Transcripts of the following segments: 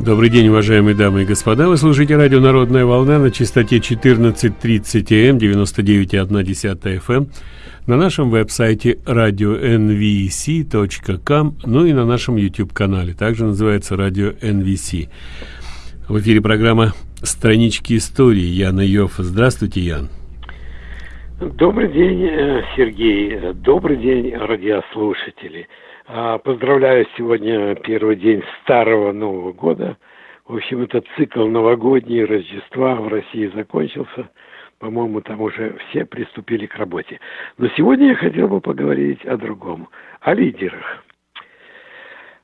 Добрый день, уважаемые дамы и господа. Вы слушаете радио «Народная волна» на частоте 14.30 м, 99,1 FM, на нашем веб-сайте radio.nvc.com, ну и на нашем YouTube-канале, также называется «Радио NVC». В эфире программа «Странички истории». Яна Йофф. Здравствуйте, Ян. Добрый день, э, Сергей. Добрый день, радиослушатели. А, поздравляю сегодня первый день старого Нового года. В общем, этот цикл новогодний Рождества в России закончился. По-моему, там уже все приступили к работе. Но сегодня я хотел бы поговорить о другом, о лидерах.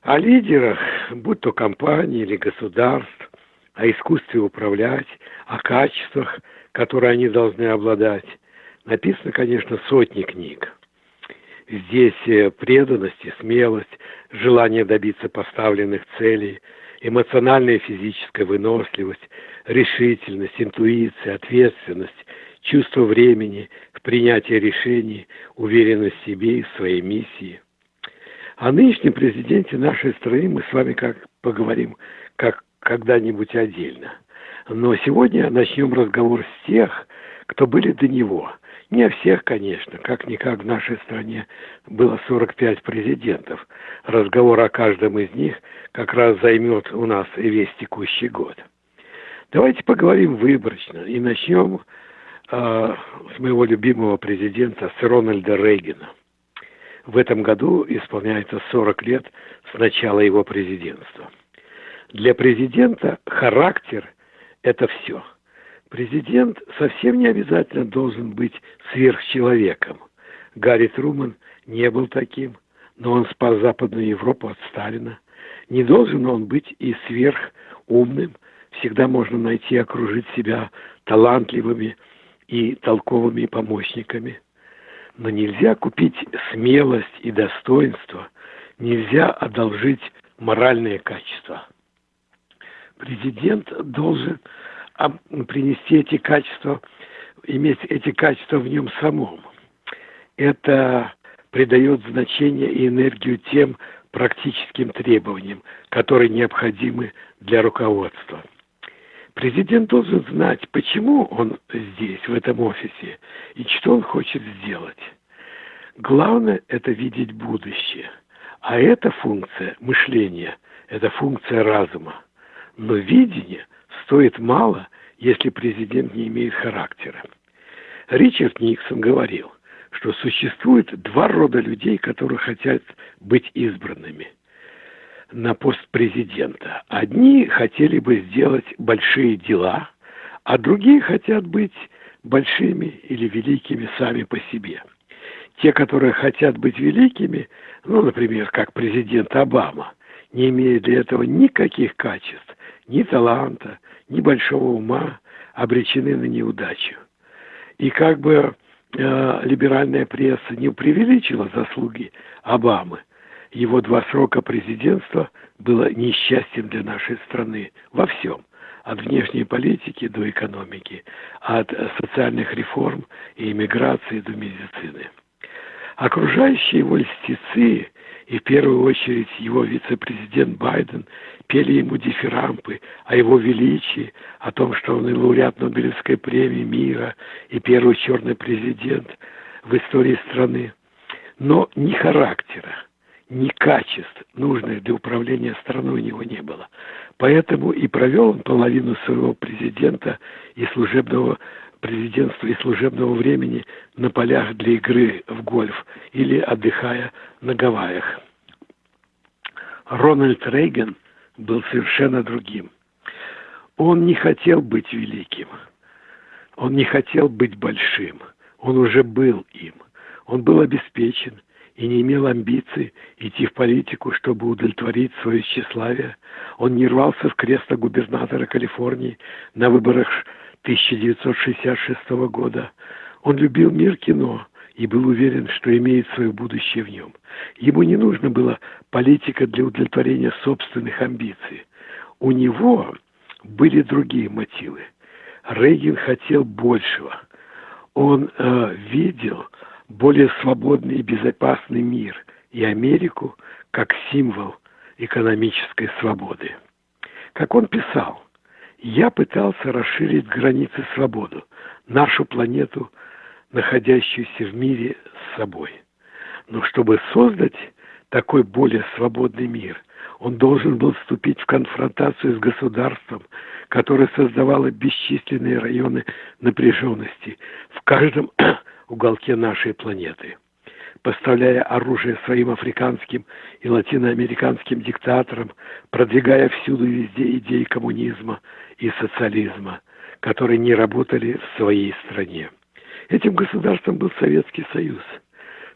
О лидерах, будь то компании или государств, о искусстве управлять, о качествах, которые они должны обладать. Написано, конечно, сотни книг. Здесь э, преданность и смелость, желание добиться поставленных целей, эмоциональная и физическая выносливость, решительность, интуиция, ответственность, чувство времени в принятии решений, уверенность в себе и в своей миссии. О нынешнем президенте нашей страны мы с вами как поговорим как когда-нибудь отдельно. Но сегодня начнем разговор с тех, кто были до него – не всех, конечно. Как-никак в нашей стране было 45 президентов. Разговор о каждом из них как раз займет у нас и весь текущий год. Давайте поговорим выборочно и начнем э, с моего любимого президента, с Рональда Рейгана. В этом году исполняется 40 лет с начала его президентства. Для президента характер – это все – Президент совсем не обязательно должен быть сверхчеловеком. Гарри Труман не был таким, но он спас Западную Европу от Сталина. Не должен он быть и сверхумным. Всегда можно найти и окружить себя талантливыми и толковыми помощниками. Но нельзя купить смелость и достоинство, нельзя одолжить моральные качества. Президент должен принести эти качества, иметь эти качества в нем самом. Это придает значение и энергию тем практическим требованиям, которые необходимы для руководства. Президент должен знать, почему он здесь, в этом офисе, и что он хочет сделать. Главное – это видеть будущее. А эта функция мышления – это функция разума. Но видение стоит мало, если президент не имеет характера. Ричард Никсон говорил, что существует два рода людей, которые хотят быть избранными на пост президента. Одни хотели бы сделать большие дела, а другие хотят быть большими или великими сами по себе. Те, которые хотят быть великими, ну, например, как президент Обама, не имея для этого никаких качеств, ни таланта, ни большого ума, обречены на неудачу. И как бы э, либеральная пресса не преувеличила заслуги Обамы, его два срока президентства было несчастьем для нашей страны во всем, от внешней политики до экономики, от социальных реформ и иммиграции до медицины. Окружающие его льстецы и в первую очередь его вице-президент Байден пели ему дифирампы о его величии, о том, что он и лауреат Нобелевской премии мира, и первый черный президент в истории страны. Но ни характера, ни качеств, нужных для управления страной у него не было. Поэтому и провел он половину своего президента и служебного президентства и служебного времени на полях для игры в гольф или отдыхая на Гавайях. Рональд Рейган был совершенно другим. Он не хотел быть великим. Он не хотел быть большим. Он уже был им. Он был обеспечен и не имел амбиций идти в политику, чтобы удовлетворить свое тщеславие. Он не рвался в кресло губернатора Калифорнии на выборах 1966 года. Он любил мир кино и был уверен, что имеет свое будущее в нем. Ему не нужно было политика для удовлетворения собственных амбиций. У него были другие мотивы. Рейгин хотел большего. Он э, видел более свободный и безопасный мир и Америку как символ экономической свободы. Как он писал, «Я пытался расширить границы свободы, нашу планету, находящуюся в мире с собой. Но чтобы создать такой более свободный мир, он должен был вступить в конфронтацию с государством, которое создавало бесчисленные районы напряженности в каждом уголке нашей планеты. Поставляя оружие своим африканским и латиноамериканским диктаторам, продвигая всюду и везде идеи коммунизма и социализма, которые не работали в своей стране. Этим государством был Советский Союз –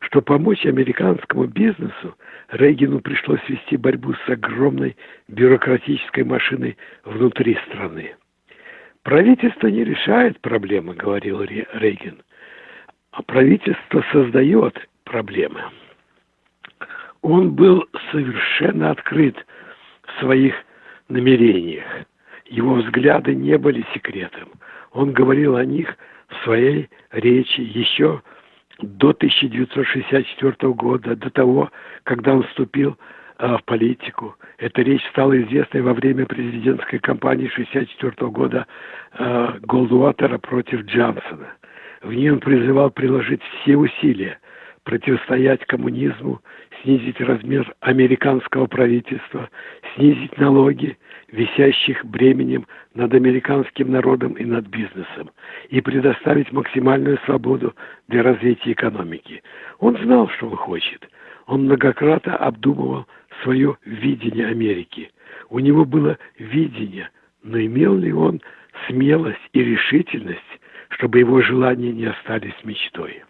что помочь американскому бизнесу Рейгину пришлось вести борьбу с огромной бюрократической машиной внутри страны. Правительство не решает проблемы, говорил Рейган, а правительство создает проблемы. Он был совершенно открыт в своих намерениях. Его взгляды не были секретом. Он говорил о них в своей речи еще до 1964 года, до того, когда он вступил э, в политику. Эта речь стала известной во время президентской кампании 1964 года э, Голдуатера против Джонсона. В ней он призывал приложить все усилия противостоять коммунизму, снизить размер американского правительства, снизить налоги, висящих бременем над американским народом и над бизнесом, и предоставить максимальную свободу для развития экономики. Он знал, что он хочет. Он многократно обдумывал свое видение Америки. У него было видение, но имел ли он смелость и решительность, чтобы его желания не остались мечтой?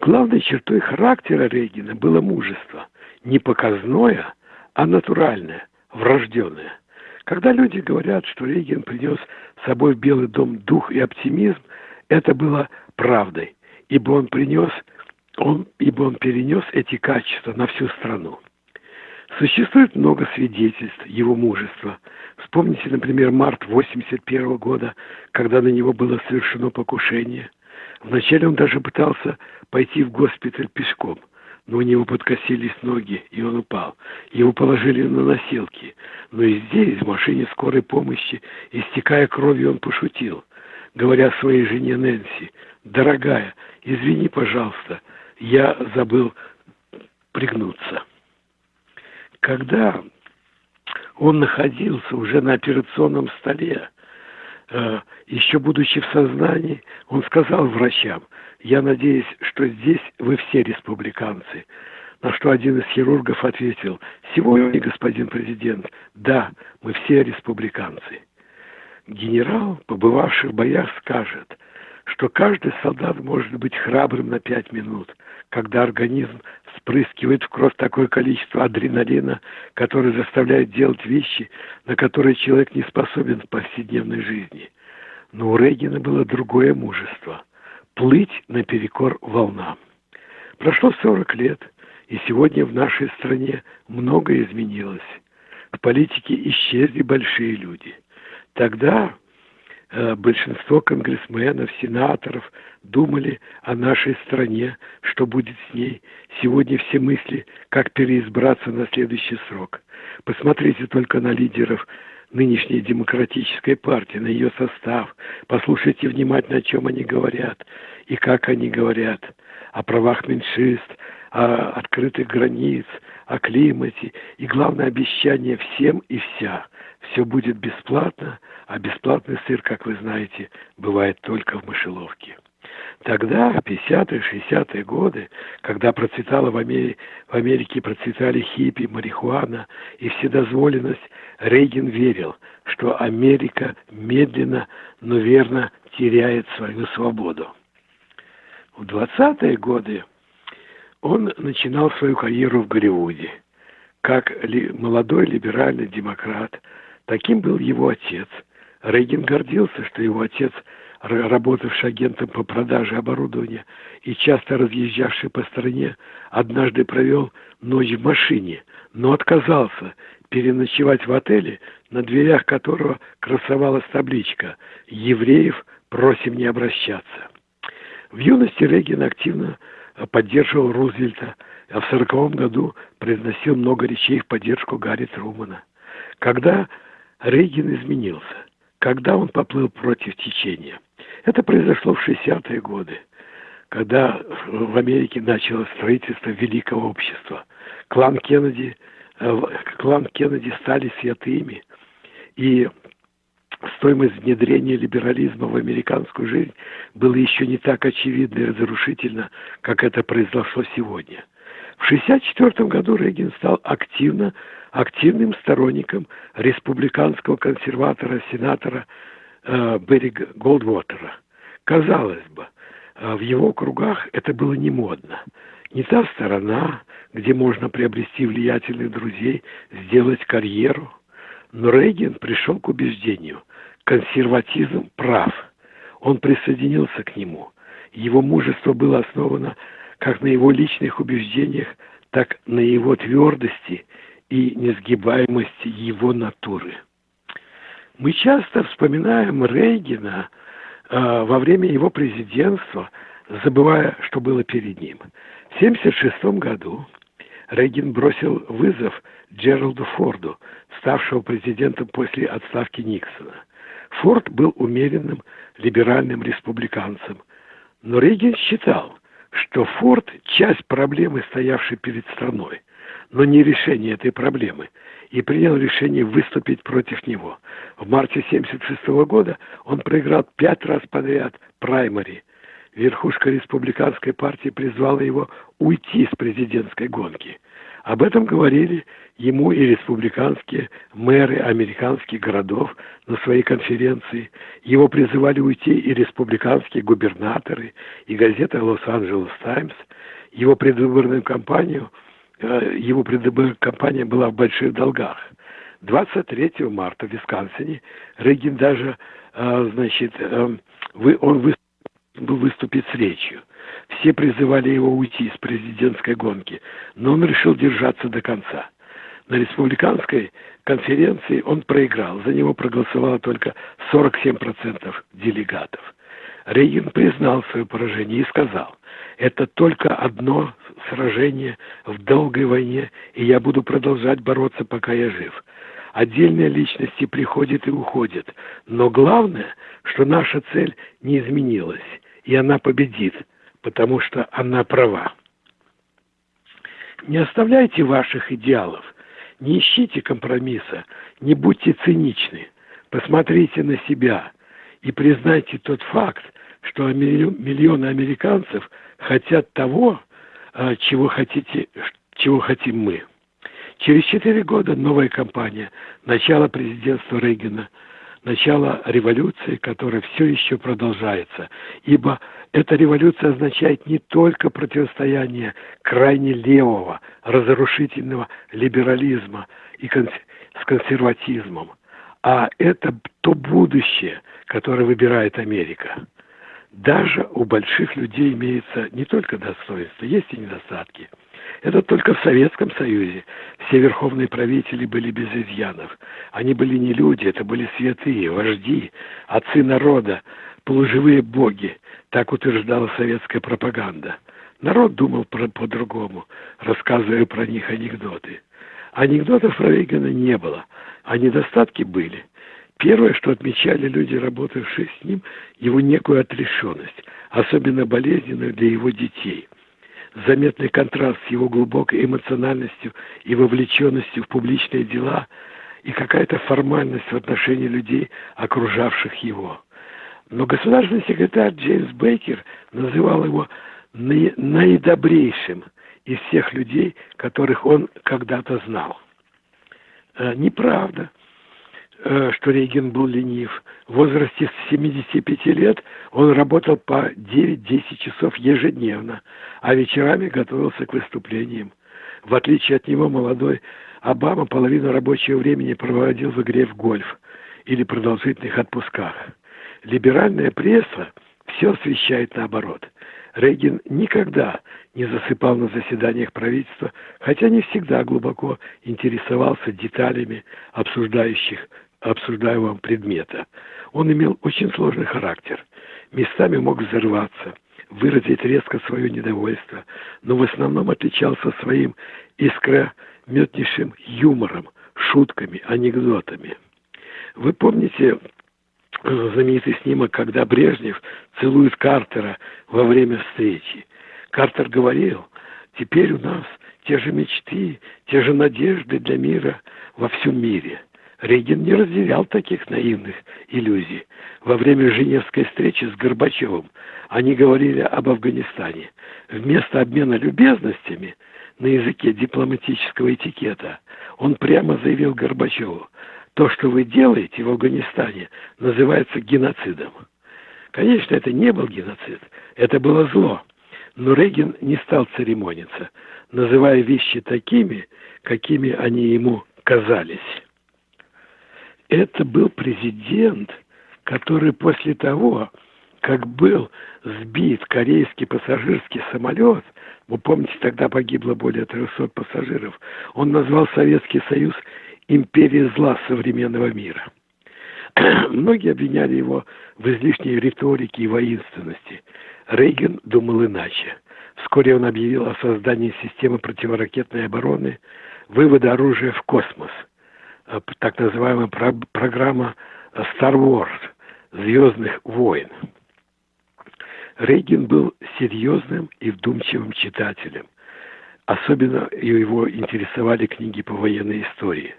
Главной чертой характера Рейгина было мужество. Не показное, а натуральное, врожденное. Когда люди говорят, что Рейгин принес с собой в Белый дом дух и оптимизм, это было правдой, ибо он принес, он, ибо он перенес эти качества на всю страну. Существует много свидетельств его мужества. Вспомните, например, март 81 года, когда на него было совершено покушение – Вначале он даже пытался пойти в госпиталь пешком, но у него подкосились ноги, и он упал. Его положили на носилки. Но и здесь, в машине скорой помощи, истекая кровью, он пошутил, говоря своей жене Нэнси, «Дорогая, извини, пожалуйста, я забыл пригнуться». Когда он находился уже на операционном столе, еще будучи в сознании, он сказал врачам, я надеюсь, что здесь вы все республиканцы. На что один из хирургов ответил, сегодня, господин президент, да, мы все республиканцы. Генерал, побывавший в боях, скажет, что каждый солдат может быть храбрым на пять минут, когда организм вспрыскивает в кровь такое количество адреналина, который заставляет делать вещи, на которые человек не способен в повседневной жизни. Но у Рейгена было другое мужество – плыть наперекор волнам. Прошло 40 лет, и сегодня в нашей стране многое изменилось. В политике исчезли большие люди. Тогда большинство конгрессменов, сенаторов думали о нашей стране, что будет с ней. Сегодня все мысли, как переизбраться на следующий срок. Посмотрите только на лидеров нынешней демократической партии, на ее состав. Послушайте внимательно, о чем они говорят и как они говорят. О правах меньшинств, о открытых границ, о климате и, главное, обещание всем и вся. Все будет бесплатно, а бесплатный сыр, как вы знаете, бывает только в мышеловке. Тогда, в 50-е, 60-е годы, когда процветала в Америке, в Америке процветали хиппи, марихуана и вседозволенность, Рейган верил, что Америка медленно, но верно теряет свою свободу. В 20-е годы он начинал свою карьеру в Голливуде. Как ли, молодой либеральный демократ, таким был его отец. Рейган гордился, что его отец, работавший агентом по продаже оборудования и часто разъезжавший по стране, однажды провел ночь в машине, но отказался переночевать в отеле, на дверях которого красовалась табличка «Евреев просим не обращаться». В юности Рейган активно поддерживал Рузвельта, а в сороковом году произносил много речей в поддержку Гарри Трумана. Когда Рейган изменился, когда он поплыл против течения. Это произошло в 60-е годы, когда в Америке началось строительство великого общества. Клан Кеннеди, э, клан Кеннеди стали святыми, и стоимость внедрения либерализма в американскую жизнь была еще не так очевидна и разрушительна, как это произошло сегодня. В 1964 году Рейган стал активно, активным сторонником республиканского консерватора, сенатора э, Берри Голдвотера. Казалось бы, э, в его кругах это было не модно. Не та сторона, где можно приобрести влиятельных друзей, сделать карьеру. Но Рейган пришел к убеждению – консерватизм прав. Он присоединился к нему. Его мужество было основано как на его личных убеждениях, так на его твердости и несгибаемости его натуры. Мы часто вспоминаем Рейгена э, во время его президентства, забывая, что было перед ним. В 1976 году Рейган бросил вызов Джералду Форду, ставшего президентом после отставки Никсона – Форд был умеренным либеральным республиканцем, но Рейган считал, что Форд – часть проблемы, стоявшей перед страной, но не решение этой проблемы, и принял решение выступить против него. В марте 1976 года он проиграл пять раз подряд праймари. Верхушка республиканской партии призвала его уйти с президентской гонки. Об этом говорили ему и республиканские мэры американских городов на своей конференции. Его призывали уйти и республиканские губернаторы, и газета «Лос-Анджелес Таймс». Его предвыборную кампанию, его предвыборная кампания была в больших долгах. 23 марта в Висконсине Рейгин даже, э, значит, э, он выступит с речью – все призывали его уйти с президентской гонки, но он решил держаться до конца. На республиканской конференции он проиграл, за него проголосовало только 47% делегатов. Рейган признал свое поражение и сказал, это только одно сражение в долгой войне, и я буду продолжать бороться, пока я жив. Отдельные личности приходят и уходят, но главное, что наша цель не изменилась, и она победит – потому что она права. Не оставляйте ваших идеалов, не ищите компромисса, не будьте циничны, посмотрите на себя и признайте тот факт, что миллионы американцев хотят того, а, чего, хотите, чего хотим мы. Через четыре года новая кампания, начало президентства Рейгана – начало революции, которая все еще продолжается. Ибо эта революция означает не только противостояние крайне левого, разрушительного либерализма и конс с консерватизмом, а это то будущее, которое выбирает Америка. Даже у больших людей имеется не только достоинство, есть и недостатки – это только в Советском Союзе все верховные правители были без изъянов. Они были не люди, это были святые, вожди, отцы народа, полуживые боги. Так утверждала советская пропаганда. Народ думал по-другому, рассказывая про них анекдоты. Анекдотов про Рейгана не было, а недостатки были. Первое, что отмечали люди, работавшие с ним, его некую отрешенность, особенно болезненную для его детей – заметный контраст с его глубокой эмоциональностью и вовлеченностью в публичные дела и какая-то формальность в отношении людей, окружавших его. Но государственный секретарь Джеймс Бейкер называл его наидобрейшим из всех людей, которых он когда-то знал. Э, неправда. Э, что Рейган был ленив. В возрасте 75 лет он работал по 9-10 часов ежедневно, а вечерами готовился к выступлениям. В отличие от него молодой Обама половину рабочего времени проводил в игре в гольф или продолжительных отпусках. Либеральная пресса все освещает наоборот. Рейган никогда не засыпал на заседаниях правительства, хотя не всегда глубоко интересовался деталями обсуждающих обсуждаемого предмета. Он имел очень сложный характер. Местами мог взорваться, выразить резко свое недовольство, но в основном отличался своим искрометнейшим юмором, шутками, анекдотами. Вы помните знаменитый снимок, когда Брежнев целует Картера во время встречи? Картер говорил, теперь у нас те же мечты, те же надежды для мира во всем мире. Рейган не разделял таких наивных иллюзий. Во время Женевской встречи с Горбачевым они говорили об Афганистане. Вместо обмена любезностями на языке дипломатического этикета он прямо заявил Горбачеву, то, что вы делаете в Афганистане, называется геноцидом. Конечно, это не был геноцид, это было зло. Но Рейган не стал церемониться, называя вещи такими, какими они ему казались. Это был президент, который после того, как был сбит корейский пассажирский самолет, вы помните, тогда погибло более 300 пассажиров, он назвал Советский Союз империей зла современного мира. Многие обвиняли его в излишней риторике и воинственности. Рейган думал иначе. Вскоре он объявил о создании системы противоракетной обороны, вывода оружия в космос, так называемая про программа Star Wars, Звездных войн. Рейгин был серьезным и вдумчивым читателем. Особенно его интересовали книги по военной истории.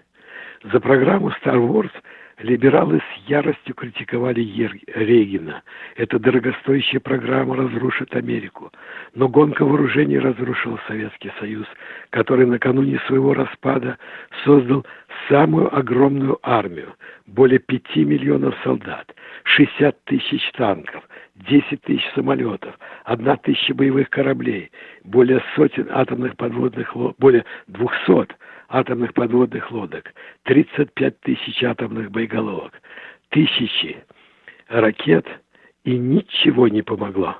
За программу Star Wars Либералы с яростью критиковали Регина. Эта дорогостоящая программа разрушит Америку. Но гонка вооружений разрушила Советский Союз, который накануне своего распада создал самую огромную армию. Более пяти миллионов солдат, 60 тысяч танков, 10 тысяч самолетов, одна тысяча боевых кораблей, более сотен атомных подводных лодок, более 200 атомных подводных лодок, 35 тысяч атомных боеголовок, тысячи ракет, и ничего не помогло.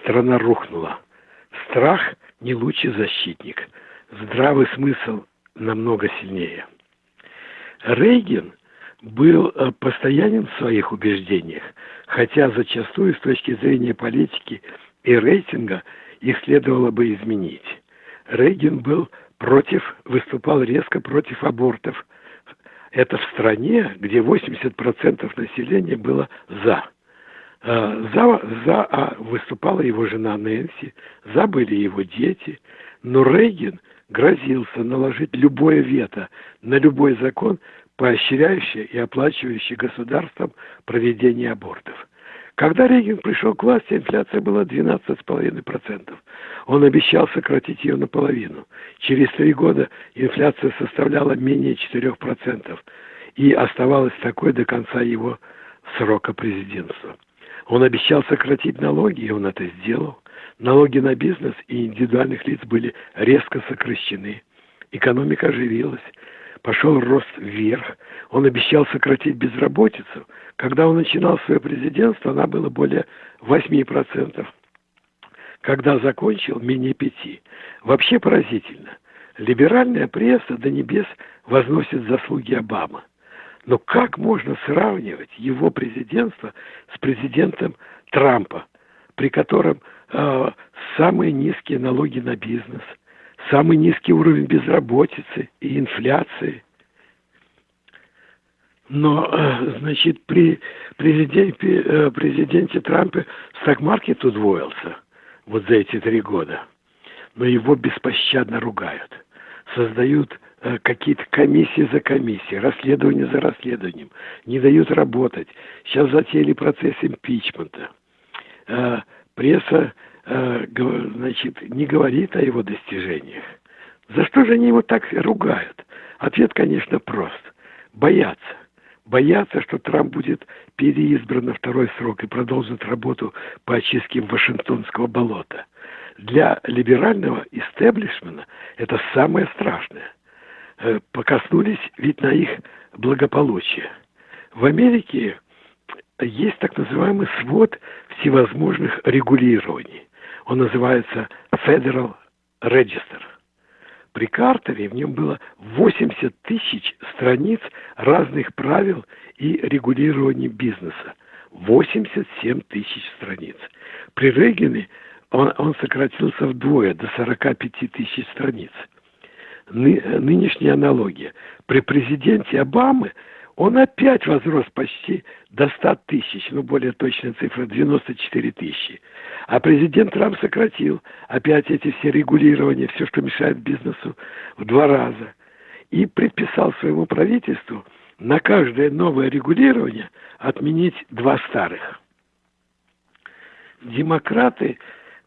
Страна рухнула. Страх не лучший защитник. Здравый смысл намного сильнее. Рейген был э, постоянен в своих убеждениях, хотя зачастую с точки зрения политики и рейтинга их следовало бы изменить. Рейген был против, выступал резко против абортов. Это в стране, где 80% населения было за. А, за, за а выступала его жена Нэнси, за были его дети, но Рейган грозился наложить любое вето на любой закон, поощряющий и оплачивающий государством проведение абортов. Когда Рейган пришел к власти, инфляция была 12,5%. Он обещал сократить ее наполовину. Через три года инфляция составляла менее 4% и оставалась такой до конца его срока президентства. Он обещал сократить налоги, и он это сделал. Налоги на бизнес и индивидуальных лиц были резко сокращены. Экономика оживилась пошел рост вверх. Он обещал сократить безработицу. Когда он начинал свое президентство, она была более 8%. Когда закончил, менее 5%. Вообще поразительно. Либеральная пресса до небес возносит заслуги Обамы. Но как можно сравнивать его президентство с президентом Трампа, при котором э, самые низкие налоги на бизнес – самый низкий уровень безработицы и инфляции. Но, э, значит, при президенте, э, президенте Трампе сток-маркет удвоился вот за эти три года. Но его беспощадно ругают. Создают э, какие-то комиссии за комиссией, расследование за расследованием. Не дают работать. Сейчас затеяли процесс импичмента. Пресса Э, значит, не говорит о его достижениях. За что же они его так ругают? Ответ, конечно, прост. Боятся. Боятся, что Трамп будет переизбран на второй срок и продолжит работу по очистке Вашингтонского болота. Для либерального истеблишмента это самое страшное. Э, покоснулись ведь на их благополучие. В Америке есть так называемый свод всевозможных регулирований. Он называется Federal Register. При Картере в нем было 80 тысяч страниц разных правил и регулирования бизнеса. 87 тысяч страниц. При Рейгене он, он сократился вдвое, до 45 тысяч страниц. Ны, нынешняя аналогия. При президенте Обамы он опять возрос почти до 100 тысяч, ну, более точная цифра, 94 тысячи. А президент Трамп сократил опять эти все регулирования, все, что мешает бизнесу, в два раза. И предписал своему правительству на каждое новое регулирование отменить два старых. Демократы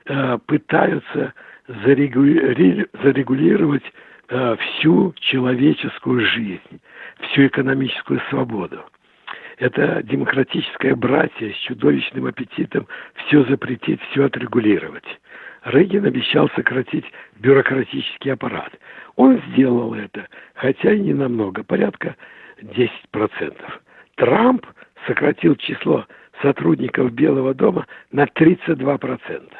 э, пытаются зарегулировать э, всю человеческую жизнь, всю экономическую свободу. Это демократическое братье с чудовищным аппетитом все запретить, все отрегулировать. Рейган обещал сократить бюрократический аппарат. Он сделал это, хотя и не намного, порядка 10%. Трамп сократил число сотрудников Белого дома на 32%.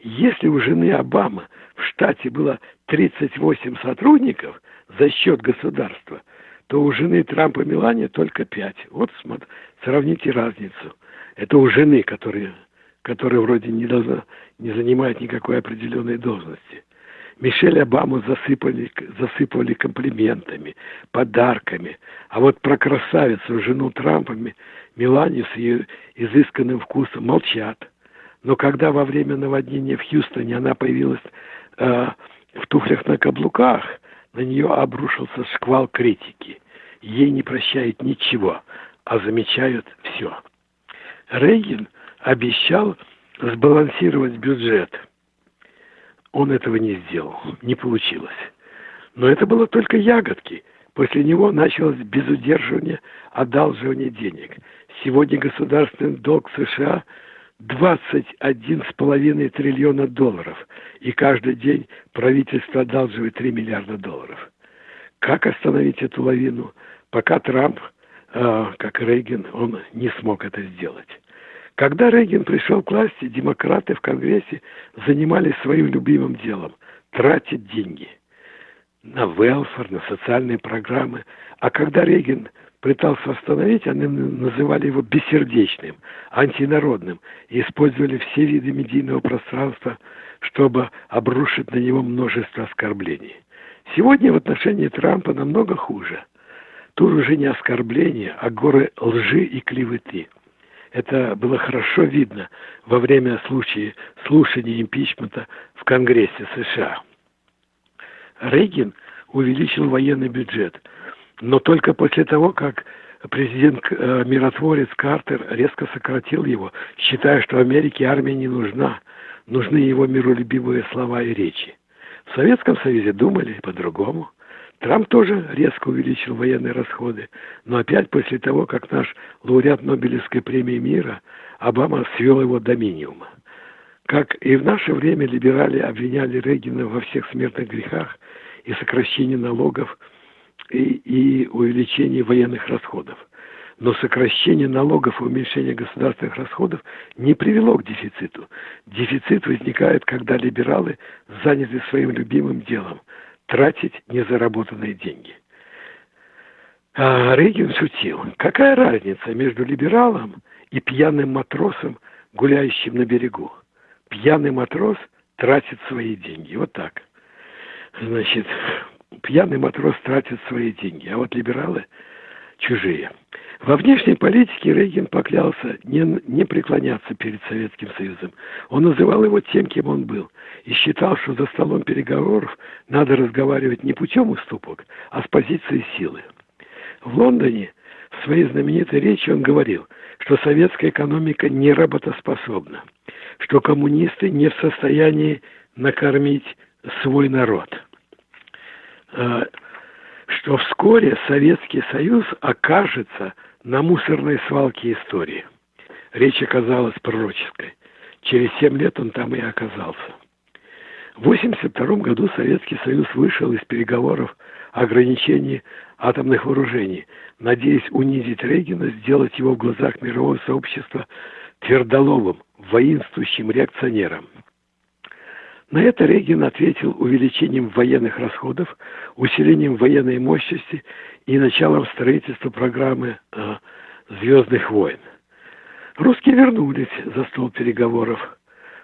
Если у жены Обамы в штате было 38 сотрудников за счет государства, то у жены Трампа Мелания только 5. Вот смотри, сравните разницу. Это у жены, которая, которая вроде не, должна, не занимает никакой определенной должности. Мишель Обаму засыпали, засыпали комплиментами, подарками. А вот про красавицу, жену Трампа, Меланию с ее изысканным вкусом молчат. Но когда во время наводнения в Хьюстоне она появилась э, в туфлях на каблуках, на нее обрушился шквал критики. Ей не прощают ничего, а замечают все. Рейгин обещал сбалансировать бюджет – он этого не сделал, не получилось. Но это было только ягодки. После него началось безудерживание одалживания денег. Сегодня государственный долг США 21,5 триллиона долларов, и каждый день правительство одалживает 3 миллиарда долларов. Как остановить эту лавину? Пока Трамп, э, как Рейган, он не смог это сделать. Когда Рейган пришел к власти, демократы в Конгрессе занимались своим любимым делом – тратить деньги на велфор, на социальные программы. А когда Рейган пытался восстановить, они называли его бессердечным, антинародным и использовали все виды медийного пространства, чтобы обрушить на него множество оскорблений. Сегодня в отношении Трампа намного хуже. Тут уже не оскорбления, а горы лжи и клеветы – это было хорошо видно во время случая слушания импичмента в Конгрессе США. Рейган увеличил военный бюджет, но только после того, как президент-миротворец э, Картер резко сократил его, считая, что Америке армия не нужна, нужны его миролюбивые слова и речи. В Советском Союзе думали по-другому. Трамп тоже резко увеличил военные расходы, но опять после того, как наш лауреат Нобелевской премии мира Обама свел его до минимума. Как и в наше время либерали обвиняли Рейгана во всех смертных грехах и сокращении налогов и, увеличении военных расходов. Но сокращение налогов и уменьшение государственных расходов не привело к дефициту. Дефицит возникает, когда либералы заняты своим любимым делом – тратить незаработанные деньги. А Рейган шутил. Какая разница между либералом и пьяным матросом, гуляющим на берегу? Пьяный матрос тратит свои деньги. Вот так. Значит, пьяный матрос тратит свои деньги, а вот либералы чужие. Во внешней политике Рейган поклялся не, не преклоняться перед Советским Союзом. Он называл его тем, кем он был, и считал, что за столом переговоров надо разговаривать не путем уступок, а с позиции силы. В Лондоне в своей знаменитой речи он говорил, что советская экономика не работоспособна, что коммунисты не в состоянии накормить свой народ что вскоре Советский Союз окажется на мусорной свалке истории. Речь оказалась пророческой. Через семь лет он там и оказался. В 1982 году Советский Союз вышел из переговоров о ограничении атомных вооружений, надеясь унизить Рейгена, сделать его в глазах мирового сообщества твердоловым, воинствующим реакционером. На это Рейган ответил увеличением военных расходов, усилением военной мощности и началом строительства программы э, «Звездных войн». Русские вернулись за стол переговоров.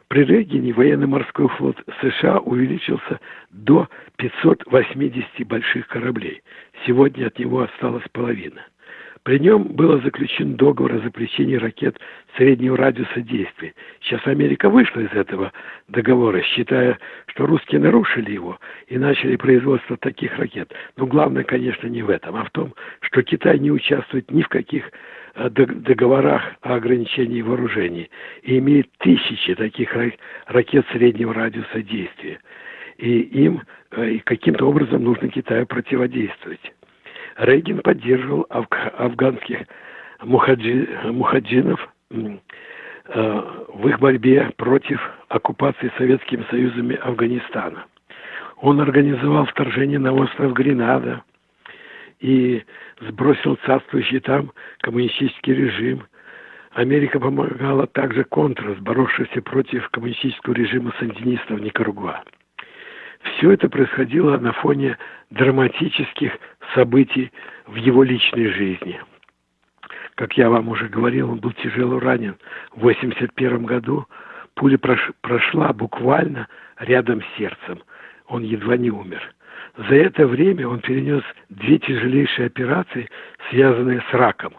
При Рейгене военно-морской флот США увеличился до 580 больших кораблей. Сегодня от него осталась половина. При нем было заключен договор о запрещении ракет среднего радиуса действия. Сейчас Америка вышла из этого договора, считая, что русские нарушили его и начали производство таких ракет. Но главное, конечно, не в этом, а в том, что Китай не участвует ни в каких э, договорах о ограничении вооружений и имеет тысячи таких ракет среднего радиуса действия. И им э, каким-то образом нужно Китаю противодействовать. Рейгин поддерживал афганских мухаджи, мухаджинов э, в их борьбе против оккупации Советским Союзом Афганистана. Он организовал вторжение на остров Гренада и сбросил царствующий там коммунистический режим. Америка помогала также Контрас, боровшийся против коммунистического режима сандинистов Никарагуа. Все это происходило на фоне драматических событий в его личной жизни. Как я вам уже говорил, он был тяжело ранен. В 1981 году пуля прошла буквально рядом с сердцем. Он едва не умер. За это время он перенес две тяжелейшие операции, связанные с раком.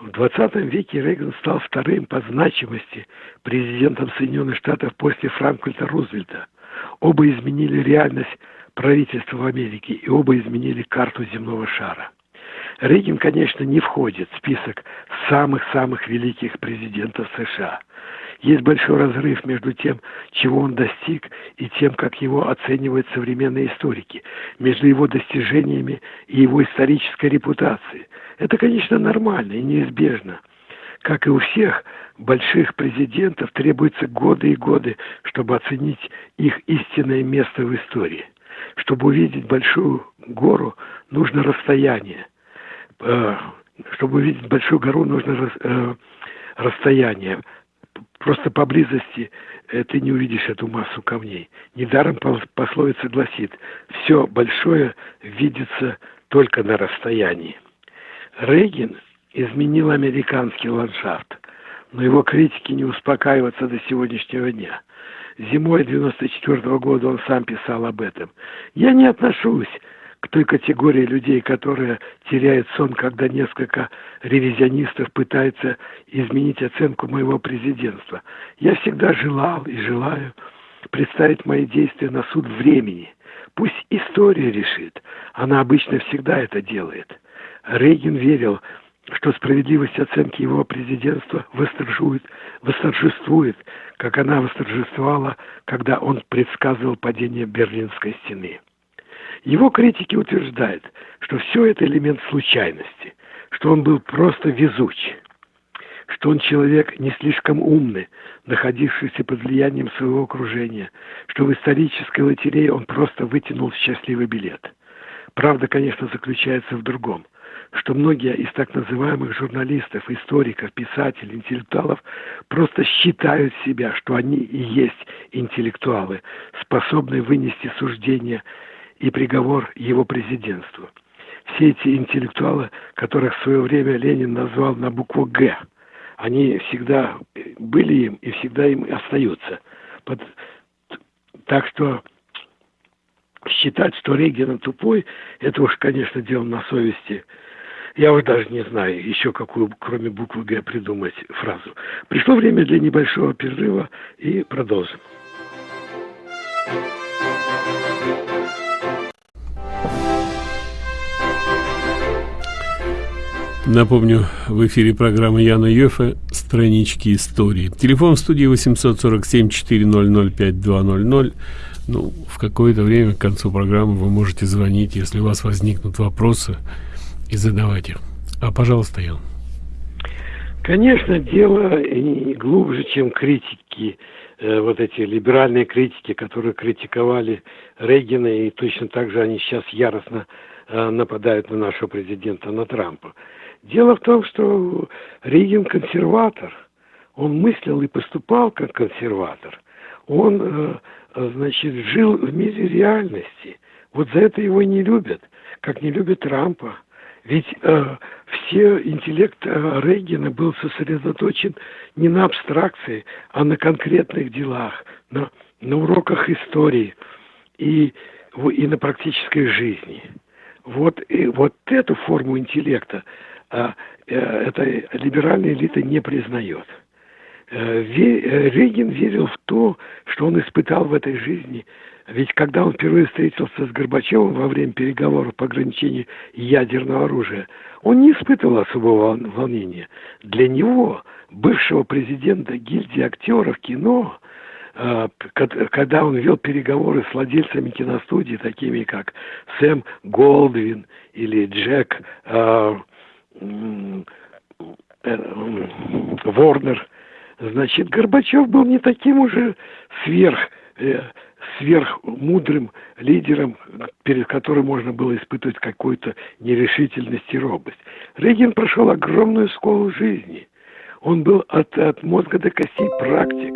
В 20 веке Рейган стал вторым по значимости президентом Соединенных Штатов после Франклина Рузвельта. Оба изменили реальность правительства в Америке и оба изменили карту земного шара. Рейган, конечно, не входит в список самых-самых великих президентов США. Есть большой разрыв между тем, чего он достиг, и тем, как его оценивают современные историки, между его достижениями и его исторической репутацией. Это, конечно, нормально и неизбежно – как и у всех больших президентов, требуются годы и годы, чтобы оценить их истинное место в истории. Чтобы увидеть большую гору, нужно расстояние. Э, чтобы увидеть большую гору, нужно э, расстояние. Просто поблизости э, ты не увидишь эту массу камней. Недаром пословица гласит, все большое видится только на расстоянии. Рейгин изменил американский ландшафт, но его критики не успокаиваются до сегодняшнего дня. Зимой 94 -го года он сам писал об этом. «Я не отношусь к той категории людей, которые теряют сон, когда несколько ревизионистов пытаются изменить оценку моего президентства. Я всегда желал и желаю представить мои действия на суд времени. Пусть история решит. Она обычно всегда это делает. Рейгин верил, что справедливость оценки его президентства восторжествует, восторжествует, как она восторжествовала, когда он предсказывал падение Берлинской стены. Его критики утверждают, что все это элемент случайности, что он был просто везуч, что он человек не слишком умный, находившийся под влиянием своего окружения, что в исторической лотерее он просто вытянул счастливый билет. Правда, конечно, заключается в другом что многие из так называемых журналистов, историков, писателей, интеллектуалов просто считают себя, что они и есть интеллектуалы, способные вынести суждение и приговор его президентству. Все эти интеллектуалы, которых в свое время Ленин назвал на букву «Г», они всегда были им и всегда им остаются. Под... Так что считать, что Рейган тупой, это уж, конечно, дело на совести я уже даже не знаю еще какую, кроме буквы «Г», придумать фразу. Пришло время для небольшого перерыва и продолжим. Напомню, в эфире программы Яна Йофа «Странички истории». Телефон в студии 847-400-5200. Ну, в какое-то время к концу программы вы можете звонить, если у вас возникнут вопросы – и задавать их. А, пожалуйста, Ян. Конечно, дело и глубже, чем критики, э, вот эти либеральные критики, которые критиковали Рейгена, и точно так же они сейчас яростно э, нападают на нашего президента, на Трампа. Дело в том, что Рейген консерватор. Он мыслил и поступал как консерватор. Он, э, значит, жил в мире реальности. Вот за это его не любят, как не любят Трампа. Ведь э, все интеллект э, Рейгена был сосредоточен не на абстракции, а на конкретных делах, на, на уроках истории и, и на практической жизни. Вот, и вот эту форму интеллекта а, э, эта либеральная элита не признает. Э, Рейгин верил в то, что он испытал в этой жизни. Ведь когда он впервые встретился с Горбачевым во время переговоров по ограничению ядерного оружия, он не испытывал особого волнения. Для него, бывшего президента гильдии актеров кино, э, когда он вел переговоры с владельцами киностудии, такими как Сэм Голдвин или Джек э, Ворнер, Значит, Горбачев был не таким уже сверх, э, сверхмудрым лидером, перед которым можно было испытывать какую-то нерешительность и робость. Рейгин прошел огромную школу жизни. Он был от, от мозга до костей практик,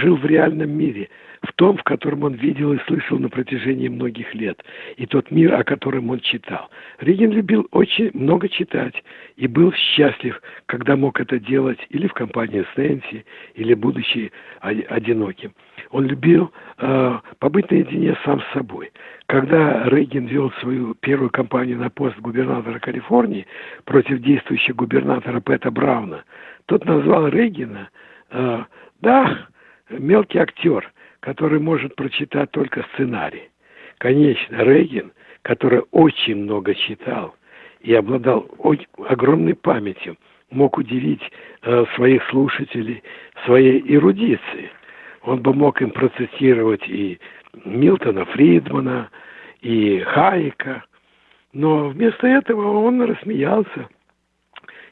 жил в реальном мире – в том, в котором он видел и слышал на протяжении многих лет, и тот мир, о котором он читал. Реген любил очень много читать и был счастлив, когда мог это делать или в компании с Нэнси, или будучи одиноким. Он любил э, побыть наедине сам с собой. Когда Рейган вел свою первую кампанию на пост губернатора Калифорнии против действующего губернатора Пэта Брауна, тот назвал Рейгана, э, да, мелкий актер, который может прочитать только сценарий. Конечно, Рейгин, который очень много читал и обладал огромной памятью, мог удивить э, своих слушателей своей эрудицией. Он бы мог им процитировать и Милтона Фридмана, и Хайека, но вместо этого он рассмеялся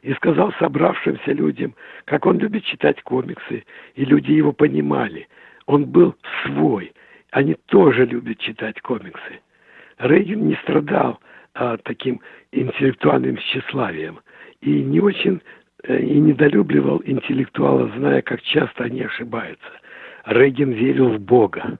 и сказал собравшимся людям, как он любит читать комиксы, и люди его понимали – он был свой. Они тоже любят читать комиксы. Рейган не страдал а, таким интеллектуальным тщеславием и не очень э, и недолюбливал интеллектуалов, зная, как часто они ошибаются. Рейган верил в Бога.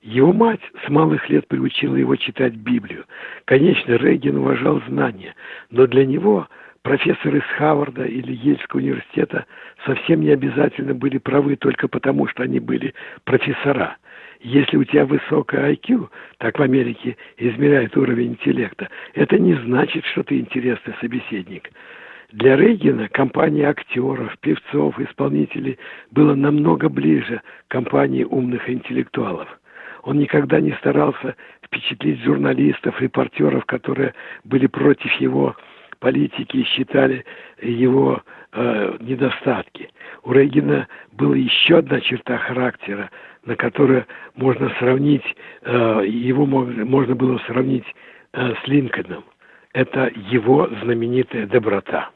Его мать с малых лет приучила его читать Библию. Конечно, Рейган уважал знания, но для него профессоры с Харварда или Ельского университета совсем не обязательно были правы только потому, что они были профессора. Если у тебя высокое IQ, так в Америке измеряют уровень интеллекта, это не значит, что ты интересный собеседник. Для Рейгена компания актеров, певцов, исполнителей была намного ближе компании умных интеллектуалов. Он никогда не старался впечатлить журналистов, репортеров, которые были против его политики считали его э, недостатки. У Рейгена была еще одна черта характера, на которую можно сравнить, э, его можно было сравнить э, с Линкольном. Это его знаменитая доброта.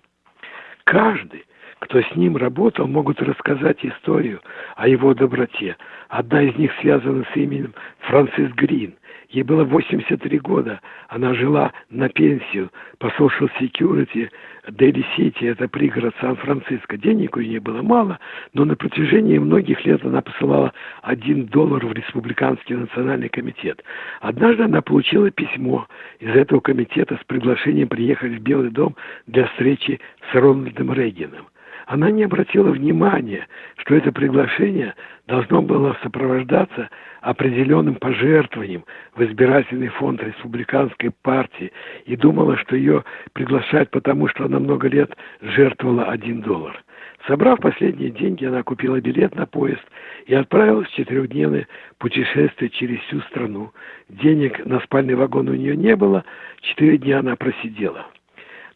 Каждый, кто с ним работал, могут рассказать историю о его доброте. Одна из них связана с именем Франсис Грин – Ей было 83 года. Она жила на пенсию по Social Security Дели Сити, это пригород Сан-Франциско. Денег у нее было мало, но на протяжении многих лет она посылала один доллар в Республиканский национальный комитет. Однажды она получила письмо из этого комитета с приглашением приехать в Белый дом для встречи с Рональдом Рейгеном она не обратила внимания, что это приглашение должно было сопровождаться определенным пожертвованием в избирательный фонд республиканской партии и думала, что ее приглашают потому, что она много лет жертвовала один доллар. Собрав последние деньги, она купила билет на поезд и отправилась в четырехдневное путешествие через всю страну. Денег на спальный вагон у нее не было, четыре дня она просидела.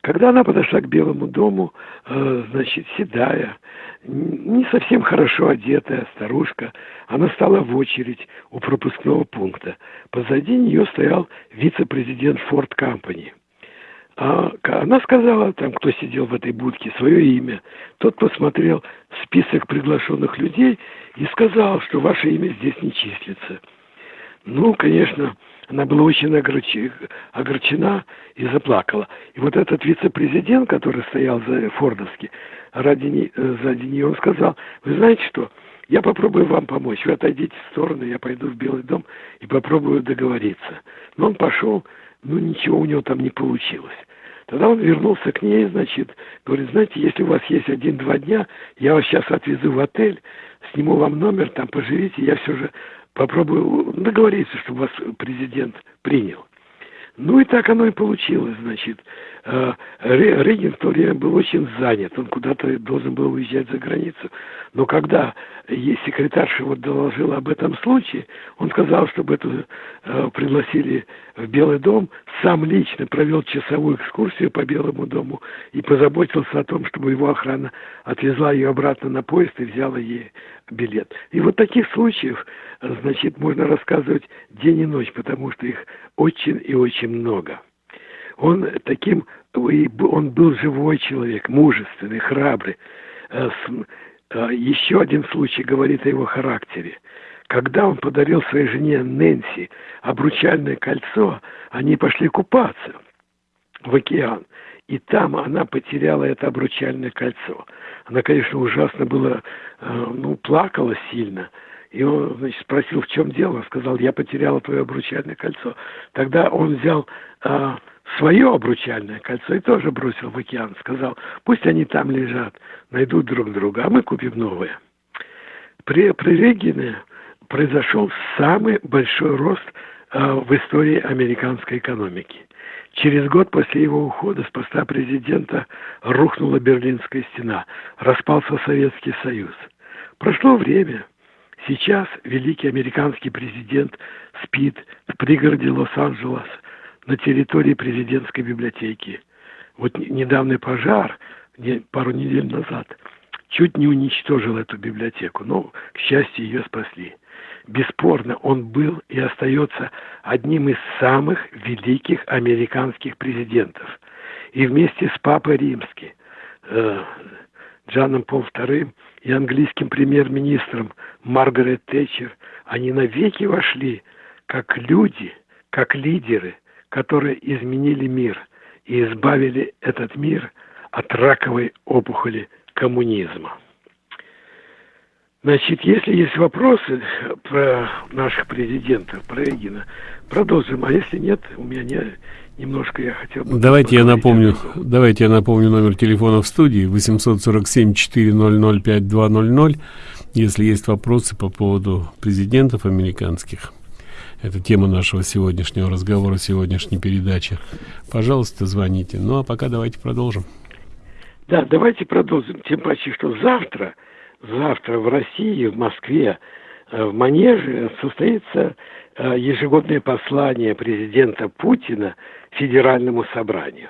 Когда она подошла к Белому дому, э, значит, седая, не совсем хорошо одетая старушка, она стала в очередь у пропускного пункта. Позади нее стоял вице-президент Форд Компани. А она сказала, там, кто сидел в этой будке, свое имя. Тот посмотрел список приглашенных людей и сказал, что ваше имя здесь не числится. Ну, конечно, она была очень огорчена и заплакала. И вот этот вице-президент, который стоял за Фордовски, ради, сзади нее, он сказал, вы знаете что, я попробую вам помочь. Вы отойдите в сторону, я пойду в Белый дом и попробую договориться. Но он пошел, ну ничего у него там не получилось. Тогда он вернулся к ней, значит, говорит, знаете, если у вас есть один-два дня, я вас сейчас отвезу в отель, сниму вам номер, там поживите, я все же попробую договориться, чтобы вас президент принял. Ну и так оно и получилось, значит. Э, Рейган в то время был очень занят, он куда-то должен был уезжать за границу. Но когда секретарша вот доложила об этом случае, он сказал, чтобы эту э, пригласили в Белый дом, сам лично провел часовую экскурсию по Белому дому и позаботился о том, чтобы его охрана отвезла ее обратно на поезд и взяла ей билет. И вот таких случаев, значит, можно рассказывать день и ночь, потому что их очень и очень много. Он таким, он был живой человек, мужественный, храбрый. Э, э, еще один случай говорит о его характере. Когда он подарил своей жене Нэнси обручальное кольцо, они пошли купаться в океан. И там она потеряла это обручальное кольцо. Она, конечно, ужасно была, э, ну, плакала сильно. И он, значит, спросил, в чем дело. Он сказал, я потеряла твое обручальное кольцо. Тогда он взял свое обручальное кольцо и тоже бросил в океан. Сказал, пусть они там лежат, найдут друг друга, а мы купим новое. При, при Регине произошел самый большой рост а, в истории американской экономики. Через год после его ухода с поста президента рухнула Берлинская стена, распался Советский Союз. Прошло время. Сейчас великий американский президент спит в пригороде Лос-Анджелес на территории президентской библиотеки. Вот недавний пожар, пару недель назад, чуть не уничтожил эту библиотеку, но, к счастью, ее спасли. Бесспорно, он был и остается одним из самых великих американских президентов. И вместе с Папой Римским, э, Джаном Пол II и английским премьер-министром Маргарет Тэтчер, они навеки вошли как люди, как лидеры, которые изменили мир и избавили этот мир от раковой опухоли коммунизма. Значит, если есть вопросы про наших президентов, про Эгина, продолжим. А если нет, у меня не, немножко я хотел бы... Давайте я напомню, давайте я напомню номер телефона в студии 847-400-5200, если есть вопросы по поводу президентов американских. Это тема нашего сегодняшнего разговора, сегодняшней передачи. Пожалуйста, звоните. Ну, а пока давайте продолжим. Да, давайте продолжим. Тем паче, что завтра завтра в России, в Москве, э, в Манеже состоится э, ежегодное послание президента Путина Федеральному собранию.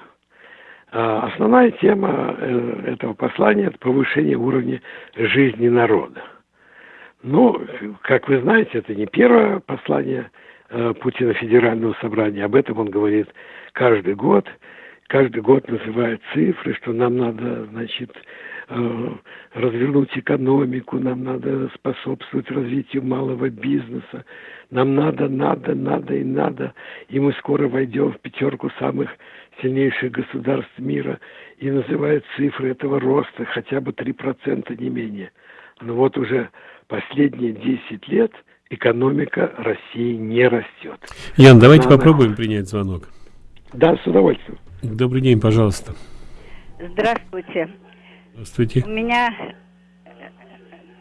А основная тема э, этого послания – это повышение уровня жизни народа. Ну, как вы знаете, это не первое послание Путина Федерального собрания. Об этом он говорит каждый год. Каждый год называет цифры, что нам надо, значит, Э, развернуть экономику, нам надо способствовать развитию малого бизнеса, нам надо, надо, надо и надо, и мы скоро войдем в пятерку самых сильнейших государств мира и называют цифры этого роста хотя бы 3% не менее. Но вот уже последние 10 лет экономика России не растет. Ян, давайте Она... попробуем принять звонок. Да, с удовольствием. Добрый день, пожалуйста. Здравствуйте. Здравствуйте. У меня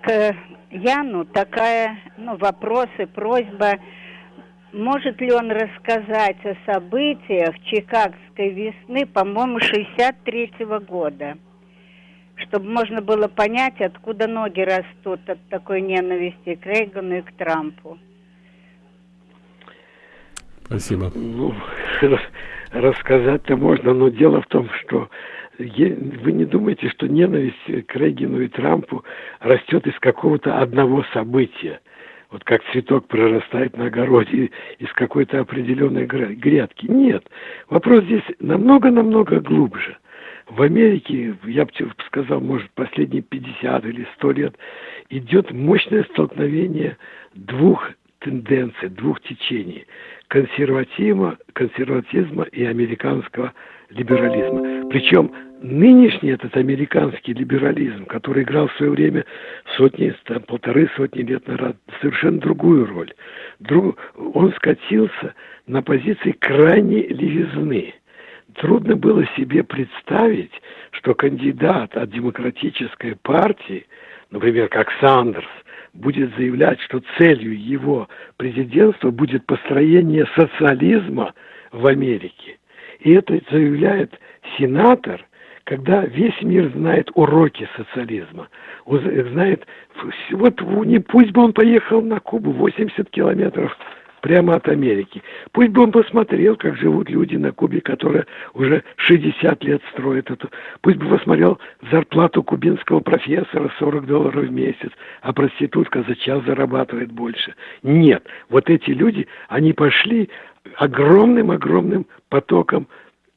к Яну такая, ну, вопросы, просьба. Может ли он рассказать о событиях Чикагской весны, по-моему, 63 -го года? Чтобы можно было понять, откуда ноги растут от такой ненависти к Рейгану и к Трампу. Спасибо. Ну, рассказать-то можно, но дело в том, что вы не думаете, что ненависть к Рейгину и Трампу растет из какого-то одного события? Вот как цветок прорастает на огороде из какой-то определенной грядки. Нет. Вопрос здесь намного-намного глубже. В Америке, я бы сказал, может, последние 50 или 100 лет идет мощное столкновение двух тенденций, двух течений консерватизма, консерватизма и американского либерализма. Причем нынешний этот американский либерализм, который играл в свое время сотни, там, полторы сотни лет назад, совершенно другую роль. Друг, он скатился на позиции крайней левизны. Трудно было себе представить, что кандидат от демократической партии, например, как Сандерс, будет заявлять, что целью его президентства будет построение социализма в Америке. И это заявляет сенатор, когда весь мир знает уроки социализма, знает, вот не пусть бы он поехал на Кубу 80 километров прямо от Америки. Пусть бы он посмотрел, как живут люди на Кубе, которые уже 60 лет строят эту. Пусть бы посмотрел зарплату кубинского профессора 40 долларов в месяц, а проститутка за час зарабатывает больше. Нет, вот эти люди, они пошли огромным-огромным потоком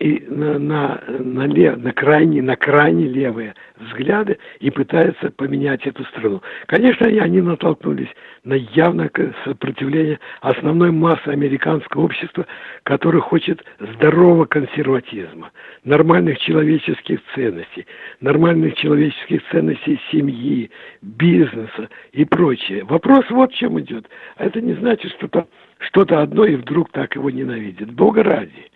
и на, на, на, лев, на, крайне, на крайне левые взгляды и пытаются поменять эту страну. Конечно, они натолкнулись на явное сопротивление основной массы американского общества, которое хочет здорового консерватизма, нормальных человеческих ценностей, нормальных человеческих ценностей семьи, бизнеса и прочее. Вопрос вот в чем идет. А это не значит, что там что-то одно и вдруг так его ненавидит. Бога ради.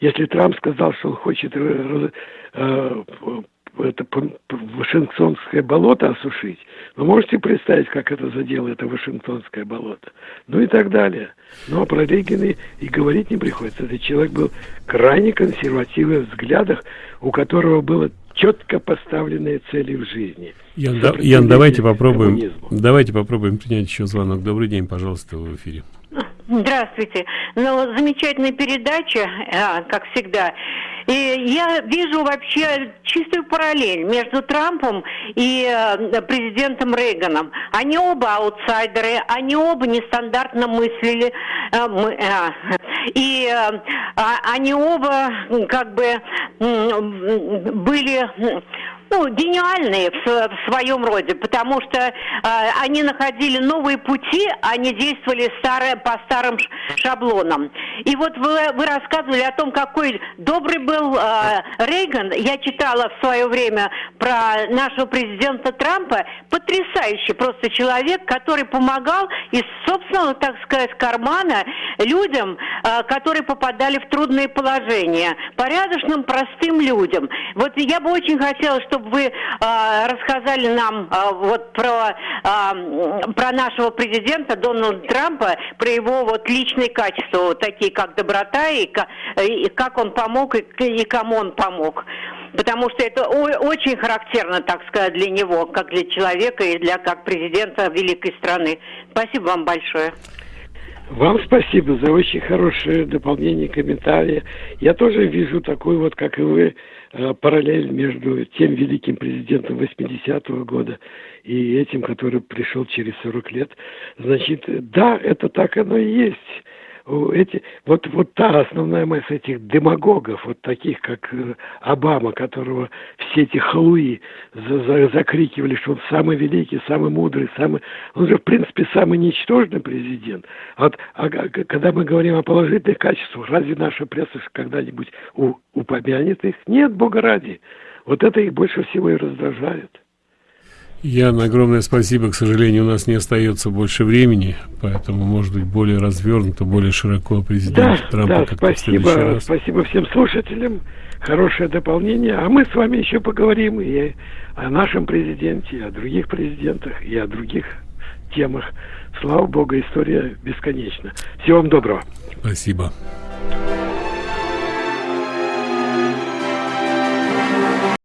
Если Трамп сказал, что он хочет э, э, это Вашингтонское болото осушить, вы можете представить, как это задело это Вашингтонское болото? Ну и так далее. Но про Рейгана и говорить не приходится. Этот человек был крайне консервативный в взглядах, у которого было четко поставленные цели в жизни. Ян, да, Ян давайте попробуем, коммунизму. давайте попробуем принять еще звонок. Добрый день, пожалуйста, в эфире. Здравствуйте. Ну, замечательная передача, а, как всегда. И я вижу вообще чистую параллель между Трампом и э, президентом Рейганом. Они оба аутсайдеры, они оба нестандартно мыслили. Э, э, и э, они оба как бы были ну, гениальные в, в своем роде, потому что э, они находили новые пути, они действовали старые, по старым шаблонам. И вот вы, вы рассказывали о том, какой добрый был э, Рейган. Я читала в свое время про нашего президента Трампа. Потрясающий просто человек, который помогал из собственного, так сказать, кармана людям, э, которые попадали в трудные положения. Порядочным, простым людям. Вот я бы очень хотела, чтобы чтобы вы э, рассказали нам э, вот про, э, про нашего президента Дональда Трампа, про его вот личные качества, вот такие как доброта и, и как он помог и, и кому он помог. Потому что это очень характерно, так сказать, для него, как для человека и для как президента великой страны. Спасибо вам большое. Вам спасибо за очень хорошее дополнение комментария. Я тоже вижу такой вот, как и вы, параллель между тем великим президентом 80-го года и этим, который пришел через 40 лет. Значит, да, это так оно и есть эти, вот, вот та основная масса этих демагогов, вот таких, как э, Обама, которого все эти халуи за, за, закрикивали, что он самый великий, самый мудрый, самый... Он же, в принципе, самый ничтожный президент. Вот, а, когда мы говорим о положительных качествах, разве наша пресса когда-нибудь упомянет их? Нет, Бога ради. Вот это их больше всего и раздражает. Ян, огромное спасибо. К сожалению, у нас не остается больше времени, поэтому, может быть, более развернуто, более широко президент да, Трампа. Да, спасибо, спасибо всем слушателям. Хорошее дополнение. А мы с вами еще поговорим и о нашем президенте, и о других президентах, и о других темах. Слава Богу, история бесконечна. Всего вам доброго. Спасибо.